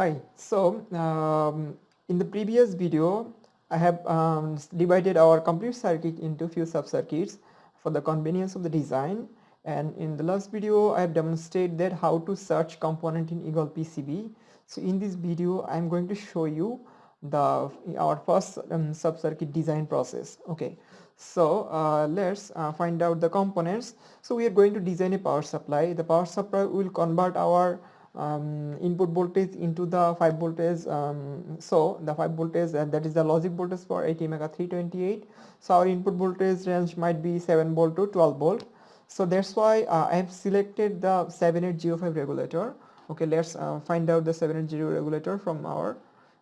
Hi, so um, in the previous video I have um, divided our complete circuit into few sub-circuits for the convenience of the design and in the last video I have demonstrated that how to search component in Eagle PCB. So in this video I am going to show you the our first um, sub-circuit design process. Okay, so uh, let's uh, find out the components. So we are going to design a power supply. The power supply will convert our um, input voltage into the 5 voltage um, so the 5 voltage uh, that is the logic voltage for ATmega 328 so our input voltage range might be 7 volt to 12 volt. So that's why uh, I have selected the 7805 regulator. Okay let's uh, find out the 780 regulator from our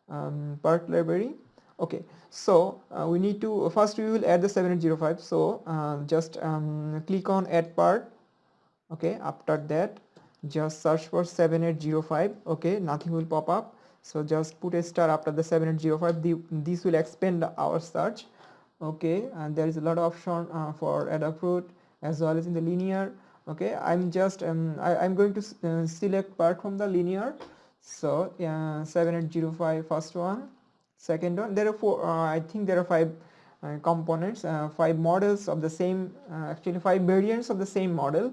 um, part library. Okay so uh, we need to first we will add the 7805 so uh, just um, click on add part. Okay after that just search for 7805 okay nothing will pop up. So just put a star after the 7805 the, this will expand our search okay. And there is a lot of option uh, for Adafruit as well as in the linear okay. I'm just um, I, am going to uh, select part from the linear. So uh, 7805 first one. Second one there are four uh, i think there are five uh, components uh, five models of the same uh, actually five variants of the same model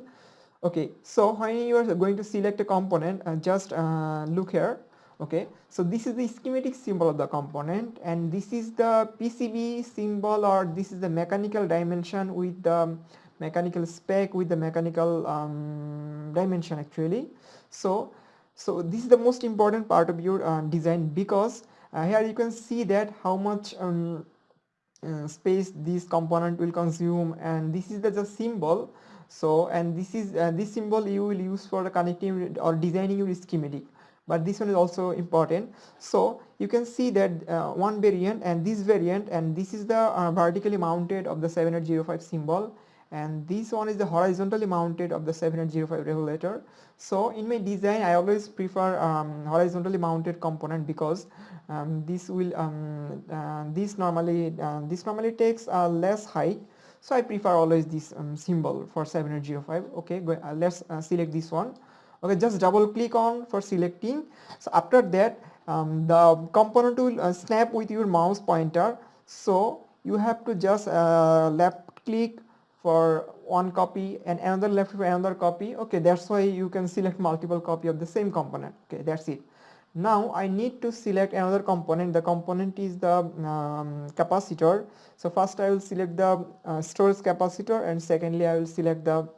okay so when you are going to select a component uh, just uh, look here. Okay so this is the schematic symbol of the component and this is the PCB symbol or this is the mechanical dimension with the mechanical spec with the mechanical um, dimension actually. So so this is the most important part of your uh, design because uh, here you can see that how much um, uh, space this component will consume and this is the, the symbol so and this is uh, this symbol you will use for the connecting or designing your schematic. But this one is also important. So you can see that uh, one variant and this variant and this is the uh, vertically mounted of the 7805 symbol. And this one is the horizontally mounted of the 7805 regulator. So in my design I always prefer um, horizontally mounted component because um, this will um, uh, this normally uh, this normally takes less height so I prefer always this um, symbol for 7805 okay go, uh, let's uh, select this one. Okay just double click on for selecting. So after that um, the component will uh, snap with your mouse pointer. So you have to just uh, left click for one copy and another left for another copy. Okay that's why you can select multiple copy of the same component. Okay that's it now I need to select another component. The component is the um, capacitor. So first I will select the uh, storage capacitor and secondly I will select the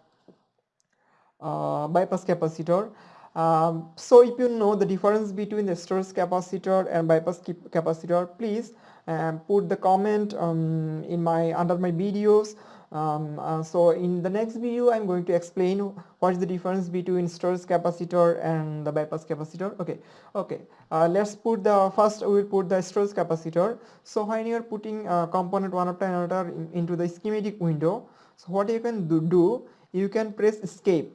uh, bypass capacitor. Um, so if you know the difference between the storage capacitor and bypass capacitor please um, put the comment um, in my under my videos um, uh, so in the next video I'm going to explain what is the difference between storage capacitor and the bypass capacitor. Okay okay. Uh, let's put the first we will put the storage capacitor. So when you are putting a component one after another in, into the schematic window so what you can do, do you can press escape.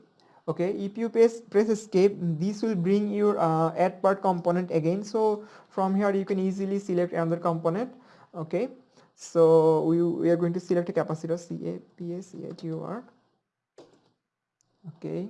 Okay if you press press escape this will bring your uh, add part component again. So from here you can easily select another component. Okay so we, we are going to select a capacitor CAPACATUR. Okay.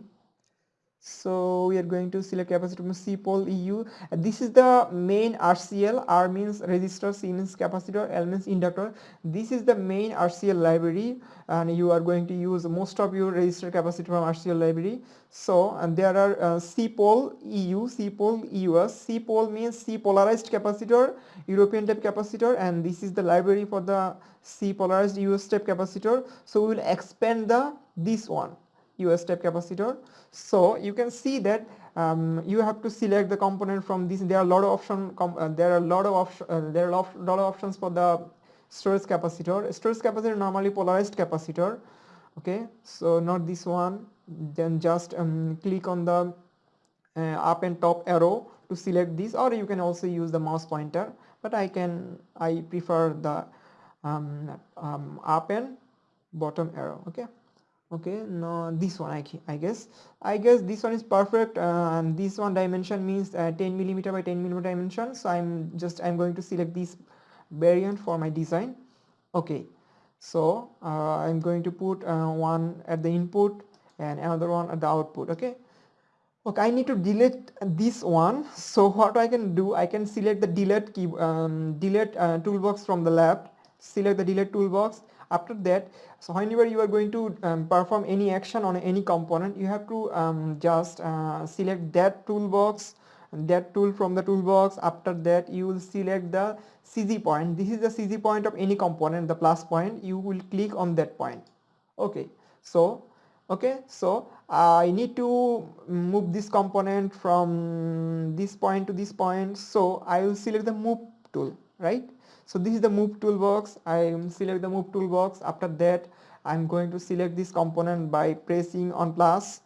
So we are going to select capacitor from CPOL EU. this is the main RCL. R means resistor, C means capacitor, L means inductor. This is the main RCL library and you are going to use most of your resistor capacitor from RCL library. So and there are uh, CPOL EU, CPOL US. CPOL means C polarized capacitor, European type capacitor and this is the library for the C polarized US type capacitor. So we will expand the this one US type capacitor. So you can see that um, you have to select the component from this. There are a lot of option. Uh, there are a lot of option. Uh, there are a lot, lot of options for the storage capacitor. Storage capacitor normally polarized capacitor. Okay, so not this one. Then just um, click on the uh, up and top arrow to select this, or you can also use the mouse pointer. But I can I prefer the um, um, up and bottom arrow. Okay okay no this one I, I guess. I guess this one is perfect uh, and this one dimension means uh, 10 millimeter by 10 millimeter dimension so I'm just I'm going to select this variant for my design. Okay so uh, I'm going to put uh, one at the input and another one at the output okay? Okay I need to delete this one so what I can do I can select the delete key um, delete uh, toolbox from the left select the delete toolbox after that so whenever you are going to um, perform any action on any component you have to um, just uh, select that toolbox that tool from the toolbox. After that you will select the CG point. This is the CG point of any component the plus point. You will click on that point. Okay. So okay. So I need to move this component from this point to this point. So I will select the move tool right so this is the move toolbox. I select the move toolbox. After that I'm going to select this component by pressing on plus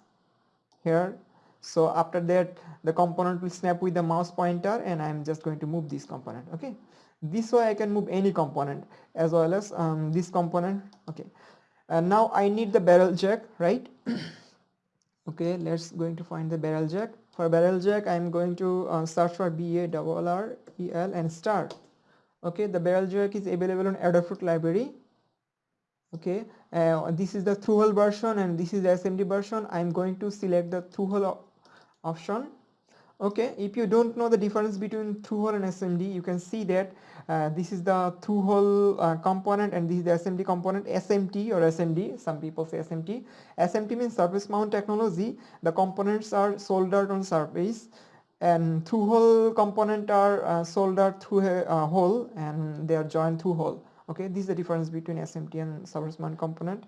here. So after that the component will snap with the mouse pointer and I'm just going to move this component okay? This way I can move any component as well as um, this component okay? And now I need the barrel jack right? Okay let's going to find the barrel jack. For barrel jack I'm going to uh, search for B A R R E L and start okay the barrel jack is available on Adafruit library. Okay uh, this is the through-hole version and this is the SMD version. I'm going to select the through-hole option. Okay if you don't know the difference between through-hole and SMD you can see that uh, this is the through-hole uh, component and this is the SMD component SMT or SMD some people say SMT SMT means surface mount technology. The components are soldered on surface and through-hole component are uh, soldered through a uh, hole and they are joined through hole. Okay this is the difference between SMT and mount component.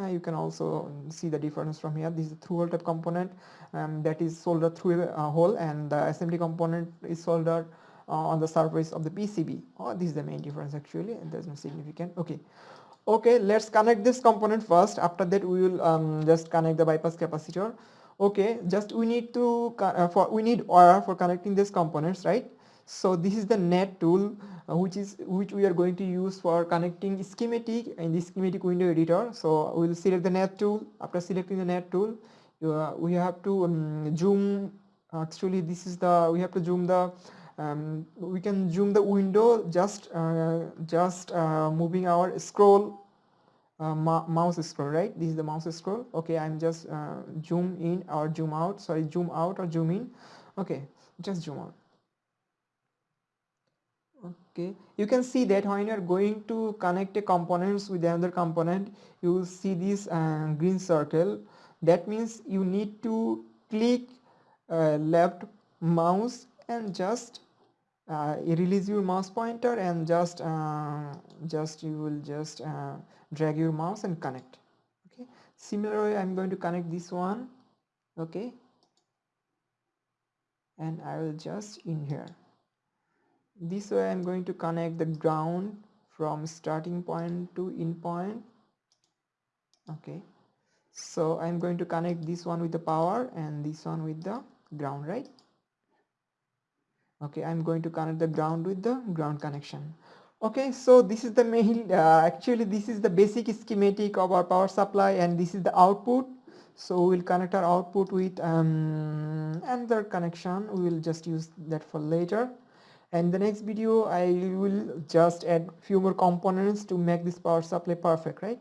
Uh, you can also see the difference from here. This is through hole type component um, that is soldered through a hole and the SMT component is soldered uh, on the surface of the PCB oh this is the main difference actually and there's no significant. Okay. Okay let's connect this component first. After that we will um, just connect the bypass capacitor okay just we need to uh, for we need wire for connecting these components right? So this is the net tool uh, which is which we are going to use for connecting schematic in the schematic window editor. So we will select the net tool. After selecting the net tool uh, we have to um, zoom actually this is the we have to zoom the um, we can zoom the window just uh, just uh, moving our scroll uh, mouse scroll right? This is the mouse scroll. Okay i'm just uh, zoom in or zoom out. Sorry zoom out or zoom in. Okay just zoom out. Okay. You can see that when you are going to connect a components with another component you will see this uh, green circle. That means you need to click uh, left mouse and just uh, release your mouse pointer and just uh, just you will just uh, drag your mouse and connect. Okay? Similarly I'm going to connect this one. Okay? And I will just in here. This way I'm going to connect the ground from starting point to in point. Okay? So I'm going to connect this one with the power and this one with the ground right okay I'm going to connect the ground with the ground connection. Okay so this is the main uh, actually this is the basic schematic of our power supply and this is the output. So we'll connect our output with um, another connection. We will just use that for later. And the next video I will just add few more components to make this power supply perfect right